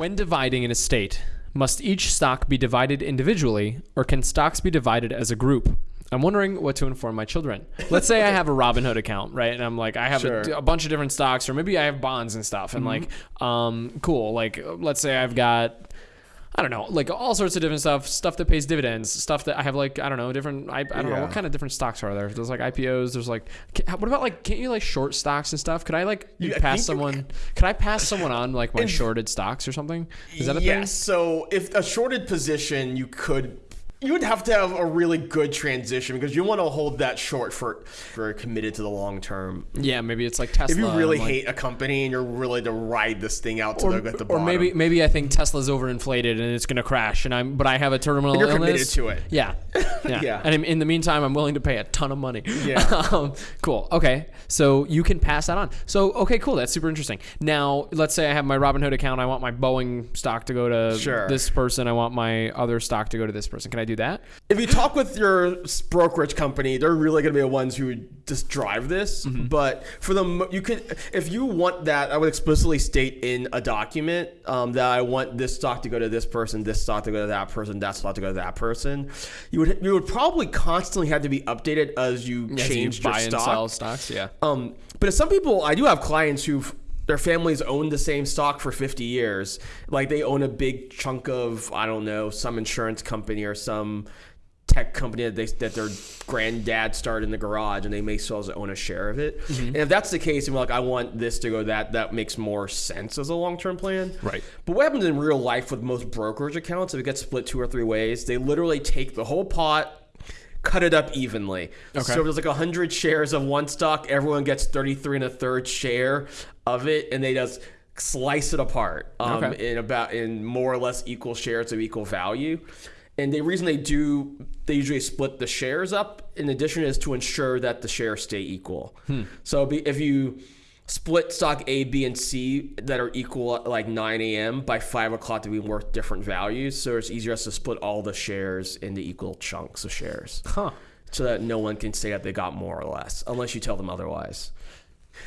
When dividing an estate, must each stock be divided individually, or can stocks be divided as a group? I'm wondering what to inform my children. Let's say I have a Robinhood account, right? And I'm like, I have Sure. a, a bunch of different stocks, or maybe I have bonds and stuff. And like, um, cool. Like, let's say I've got, I don't know, like all sorts of different stuff, stuff that pays dividends, stuff that I have like, I don't know, different, I, I don't know, what kind of different stocks are there? There's like IPOs, there's like, ca- what about like, can't you like short stocks and stuff? Could I like You- I pass you someone, could I pass someone on like my shorted stocks or something? Is that a yes. thing? So if a shorted position, you could. You would have to have a really good transition because you want to hold that short for for committed to the long term. Yeah, maybe it's like Tesla. If you really like- hate a company and you're really to ride this thing out to or, the, at the or bottom, maybe maybe I think Tesla's overinflated and it's gonna crash, and I'm but I have a terminal you're illness. committed to it. Yeah, yeah. Yeah. And in, in the meantime, I'm willing to pay a ton of money. Yeah. um, cool. Okay. So you can pass that on. So okay, cool. That's super interesting. Now, let's say I have my Robinhood account. I want my Boeing stock to go to Sure. this person. I want my other stock to go to this person. Can I do that? if you talk with your brokerage company, they're really going to be the ones who just drive this. Mm-hmm. But for the you could, if you want that, I would explicitly state in a document um, that I want this stock to go to this person, this stock to go to that person, that stock to go to that person. You would you would probably constantly have to be updated as you As you change your buy and stock. sell stocks. Yeah. Um, but some people, I do have clients who've their families owned the same stock for 50 years. Like they own a big chunk of, I don't know, some insurance company or some tech company that they that their granddad started in the garage and they may still own a share of it. Mm-hmm. And if that's the case, and we're like, I want this to go that, that makes more sense as a long term plan. Right. But what happens in real life with most brokerage accounts, if it gets split two or three ways, they literally take the whole pot, cut it up evenly. Okay. So there's like 100 shares of one stock, everyone gets 33 and a third share of it, and they just slice it apart um, Okay. in about in more or less equal shares of equal value. And the reason they do, they usually split the shares up. In addition, is to ensure that the shares stay equal. So be- if you split stock A, B, and C that are equal at like 9 a.m. by 5 o'clock to be worth different values, so it's easier us to split all the shares into equal chunks of shares Huh. so that no one can say that they got more or less, unless you tell them otherwise.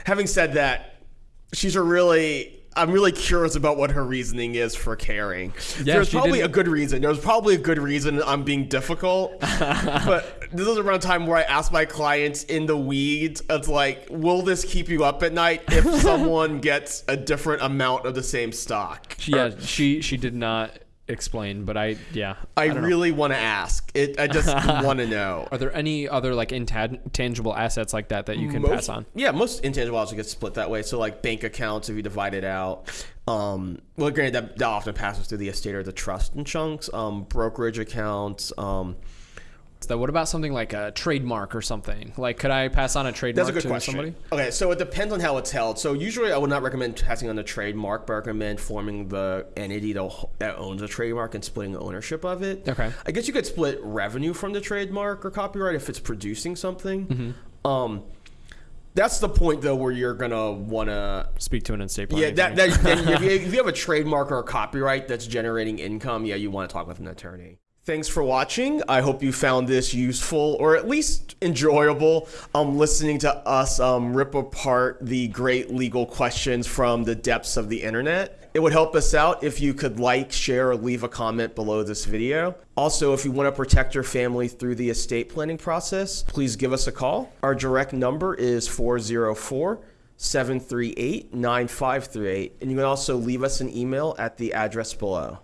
Having said that, she's a really. I'm really curious about what her reasoning is for caring. Yeah, There's probably didn't- a good reason. There's probably a good reason I'm being difficult. but this is around time where I ask my clients in the weeds, it's like, will this keep you up at night if someone gets a different amount of the same stock? Yeah. She she did not explain, but I yeah. I, don't really want to ask. It. I just want to know. Are there any other like intangible assets like that that you can most, pass on? Yeah, most intangible assets get split that way. So like bank accounts, if you divide it out, um, well, granted that, that often passes through the estate or the trust in chunks. Um, brokerage accounts. Um, So what about something like a trademark or something? Like, could I pass on a trademark that's a good to question. somebody? Okay, so it depends on how it's held. So usually, I would not recommend passing on a trademark, but I recommend forming the entity that that owns a trademark and splitting ownership of it. Okay. I guess you could split revenue from the trademark or copyright if it's producing something. Mm-hmm. Um, that's the point though where you're gonna want to Speak to an estate Yeah, planning. that, that if, you, if you have a trademark or a copyright that's generating income, yeah, you want to talk with an attorney. Thanks for watching. I hope you found this useful or at least enjoyable. Um, listening to us um, rip apart the great legal questions from the depths of the internet. It would help us out if you could like, share, or leave a comment below this video. Also, if you want to protect your family through the estate planning process, please give us a call. Our direct number is 404 738 9538. And you can also leave us an email at the address below.